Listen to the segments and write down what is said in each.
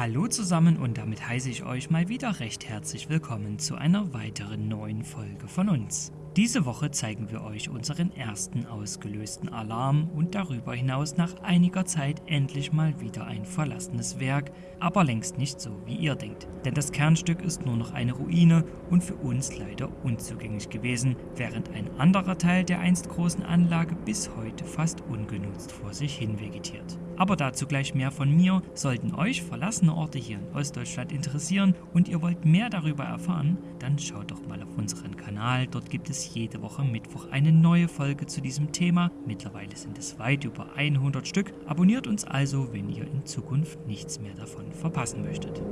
Hallo zusammen und damit heiße ich euch mal wieder recht herzlich willkommen zu einer weiteren neuen Folge von uns. Diese Woche zeigen wir euch unseren ersten ausgelösten Alarm und darüber hinaus nach einiger Zeit endlich mal wieder ein verlassenes Werk, aber längst nicht so, wie ihr denkt. Denn das Kernstück ist nur noch eine Ruine und für uns leider unzugänglich gewesen, während ein anderer Teil der einst großen Anlage bis heute fast ungenutzt vor sich hin vegetiert. Aber dazu gleich mehr von mir. Sollten euch verlassene Orte hier in Ostdeutschland interessieren und ihr wollt mehr darüber erfahren, dann schaut doch mal auf unseren Kanal. Dort gibt es jede Woche Mittwoch eine neue Folge zu diesem Thema. Mittlerweile sind es weit über 100 Stück. Abonniert uns also, wenn ihr in Zukunft nichts mehr davon verpassen möchtet.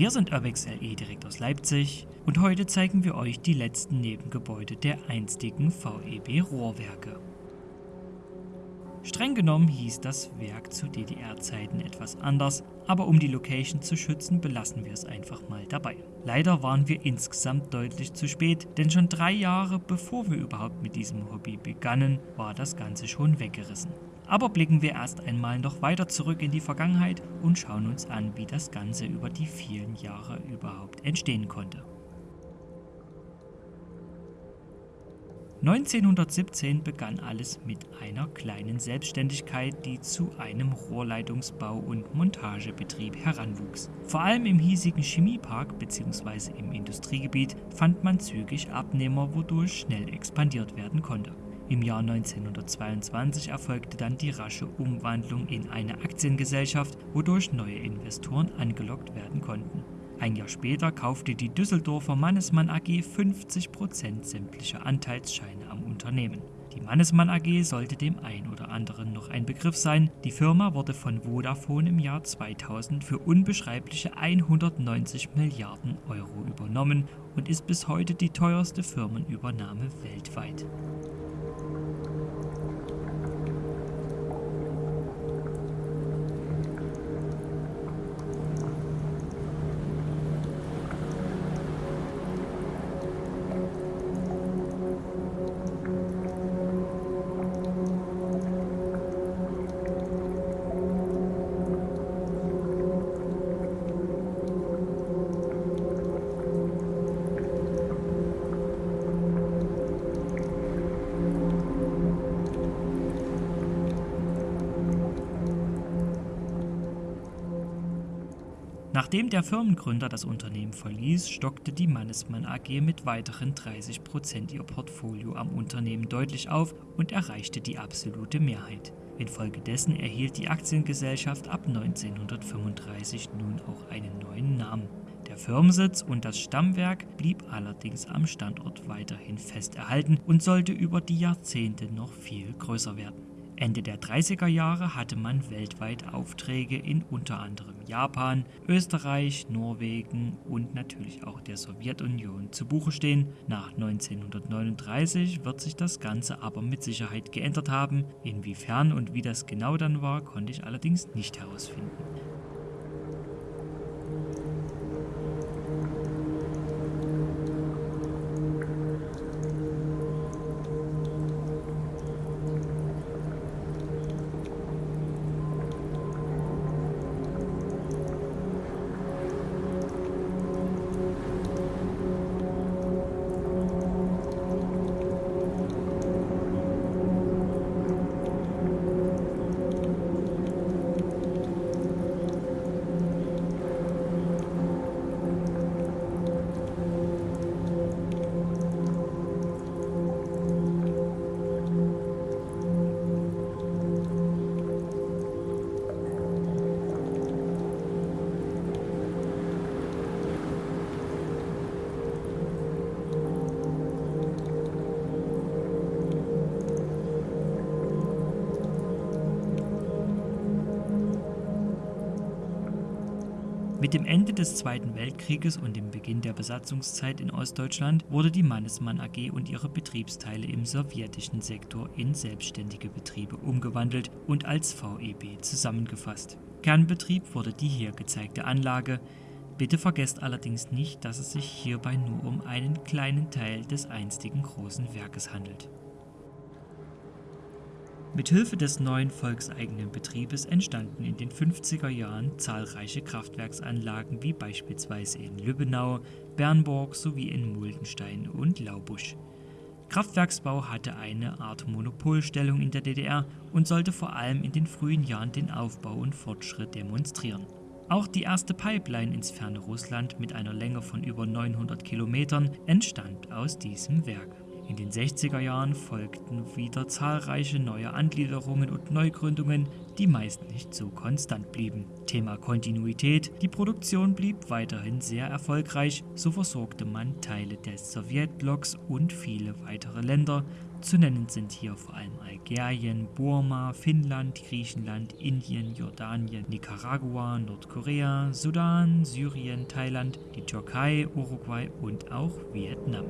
Wir sind Urbex LE direkt aus Leipzig und heute zeigen wir euch die letzten Nebengebäude der einstigen VEB Rohrwerke. Streng genommen hieß das Werk zu DDR-Zeiten etwas anders, aber um die Location zu schützen, belassen wir es einfach mal dabei. Leider waren wir insgesamt deutlich zu spät, denn schon drei Jahre bevor wir überhaupt mit diesem Hobby begannen, war das Ganze schon weggerissen. Aber blicken wir erst einmal noch weiter zurück in die Vergangenheit und schauen uns an, wie das Ganze über die vielen Jahre überhaupt entstehen konnte. 1917 begann alles mit einer kleinen Selbstständigkeit, die zu einem Rohrleitungsbau- und Montagebetrieb heranwuchs. Vor allem im hiesigen Chemiepark bzw. im Industriegebiet fand man zügig Abnehmer, wodurch schnell expandiert werden konnte. Im Jahr 1922 erfolgte dann die rasche Umwandlung in eine Aktiengesellschaft, wodurch neue Investoren angelockt werden konnten. Ein Jahr später kaufte die Düsseldorfer Mannesmann AG 50% sämtlicher Anteilsscheine am Unternehmen. Die Mannesmann AG sollte dem ein oder anderen noch ein Begriff sein. Die Firma wurde von Vodafone im Jahr 2000 für unbeschreibliche 190 Milliarden Euro übernommen und ist bis heute die teuerste Firmenübernahme weltweit. Nachdem der Firmengründer das Unternehmen verließ, stockte die Mannesmann AG mit weiteren 30 Prozent ihr Portfolio am Unternehmen deutlich auf und erreichte die absolute Mehrheit. Infolgedessen erhielt die Aktiengesellschaft ab 1935 nun auch einen neuen Namen. Der Firmensitz und das Stammwerk blieb allerdings am Standort weiterhin fest erhalten und sollte über die Jahrzehnte noch viel größer werden. Ende der 30er Jahre hatte man weltweit Aufträge in unter anderem Japan, Österreich, Norwegen und natürlich auch der Sowjetunion zu Buche stehen. Nach 1939 wird sich das Ganze aber mit Sicherheit geändert haben. Inwiefern und wie das genau dann war, konnte ich allerdings nicht herausfinden. Mit dem Ende des Zweiten Weltkrieges und dem Beginn der Besatzungszeit in Ostdeutschland wurde die Mannesmann AG und ihre Betriebsteile im sowjetischen Sektor in selbstständige Betriebe umgewandelt und als VEB zusammengefasst. Kernbetrieb wurde die hier gezeigte Anlage. Bitte vergesst allerdings nicht, dass es sich hierbei nur um einen kleinen Teil des einstigen großen Werkes handelt. Mithilfe des neuen volkseigenen Betriebes entstanden in den 50er Jahren zahlreiche Kraftwerksanlagen wie beispielsweise in Lübbenau, Bernburg sowie in Muldenstein und Laubusch. Kraftwerksbau hatte eine Art Monopolstellung in der DDR und sollte vor allem in den frühen Jahren den Aufbau und Fortschritt demonstrieren. Auch die erste Pipeline ins ferne Russland mit einer Länge von über 900 Kilometern entstand aus diesem Werk. In den 60er Jahren folgten wieder zahlreiche neue Angliederungen und Neugründungen, die meist nicht so konstant blieben. Thema Kontinuität, die Produktion blieb weiterhin sehr erfolgreich, so versorgte man Teile des Sowjetblocks und viele weitere Länder. Zu nennen sind hier vor allem Algerien, Burma, Finnland, Griechenland, Indien, Jordanien, Nicaragua, Nordkorea, Sudan, Syrien, Thailand, die Türkei, Uruguay und auch Vietnam.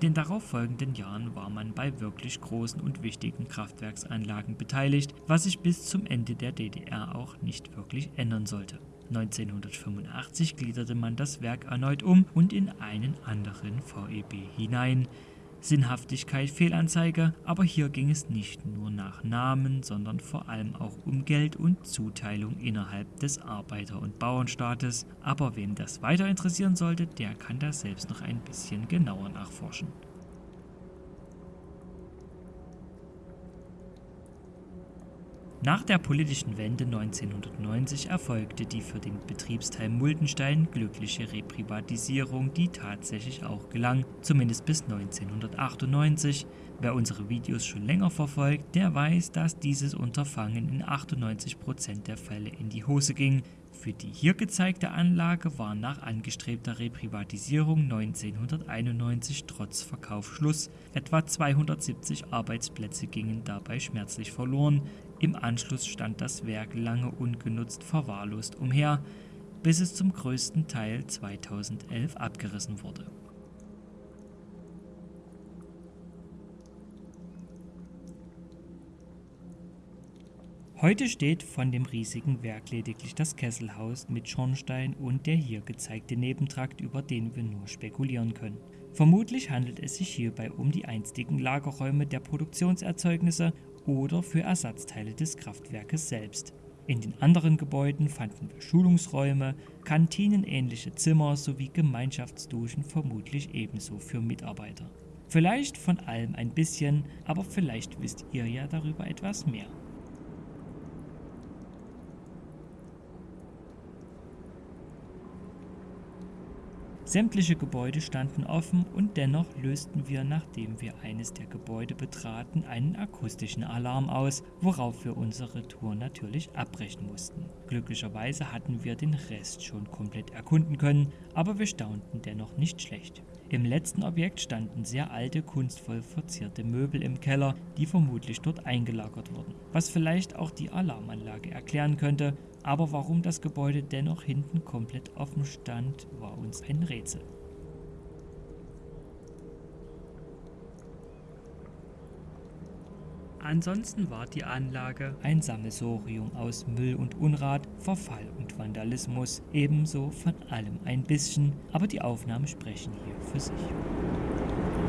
In den darauffolgenden Jahren war man bei wirklich großen und wichtigen Kraftwerksanlagen beteiligt, was sich bis zum Ende der DDR auch nicht wirklich ändern sollte. 1985 gliederte man das Werk erneut um und in einen anderen VEB hinein, Sinnhaftigkeit Fehlanzeige, aber hier ging es nicht nur nach Namen, sondern vor allem auch um Geld und Zuteilung innerhalb des Arbeiter- und Bauernstaates. Aber wem das weiter interessieren sollte, der kann das selbst noch ein bisschen genauer nachforschen. Nach der politischen Wende 1990 erfolgte die für den Betriebsteil Muldenstein glückliche Reprivatisierung, die tatsächlich auch gelang, zumindest bis 1998. Wer unsere Videos schon länger verfolgt, der weiß, dass dieses Unterfangen in 98% der Fälle in die Hose ging. Für die hier gezeigte Anlage war nach angestrebter Reprivatisierung 1991 trotz Verkauf Schluss. Etwa 270 Arbeitsplätze gingen dabei schmerzlich verloren. Im Anschluss stand das Werk lange ungenutzt verwahrlost umher, bis es zum größten Teil 2011 abgerissen wurde. Heute steht von dem riesigen Werk lediglich das Kesselhaus mit Schornstein und der hier gezeigte Nebentrakt, über den wir nur spekulieren können. Vermutlich handelt es sich hierbei um die einstigen Lagerräume der Produktionserzeugnisse oder für Ersatzteile des Kraftwerkes selbst. In den anderen Gebäuden fanden wir Schulungsräume, kantinenähnliche Zimmer sowie Gemeinschaftsduschen vermutlich ebenso für Mitarbeiter. Vielleicht von allem ein bisschen, aber vielleicht wisst ihr ja darüber etwas mehr. Sämtliche Gebäude standen offen und dennoch lösten wir, nachdem wir eines der Gebäude betraten, einen akustischen Alarm aus, worauf wir unsere Tour natürlich abbrechen mussten. Glücklicherweise hatten wir den Rest schon komplett erkunden können, aber wir staunten dennoch nicht schlecht. Im letzten Objekt standen sehr alte, kunstvoll verzierte Möbel im Keller, die vermutlich dort eingelagert wurden. Was vielleicht auch die Alarmanlage erklären könnte, aber warum das Gebäude dennoch hinten komplett offen stand, war uns ein Rätsel. Ansonsten war die Anlage ein Sammelsorium aus Müll und Unrat, Verfall und Vandalismus, ebenso von allem ein bisschen, aber die Aufnahmen sprechen hier für sich.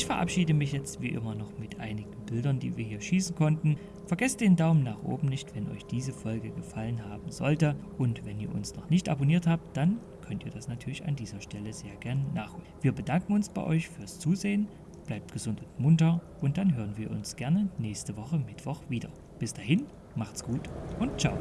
Ich verabschiede mich jetzt wie immer noch mit einigen Bildern, die wir hier schießen konnten. Vergesst den Daumen nach oben nicht, wenn euch diese Folge gefallen haben sollte. Und wenn ihr uns noch nicht abonniert habt, dann könnt ihr das natürlich an dieser Stelle sehr gern nachholen. Wir bedanken uns bei euch fürs Zusehen. Bleibt gesund und munter und dann hören wir uns gerne nächste Woche Mittwoch wieder. Bis dahin, macht's gut und ciao.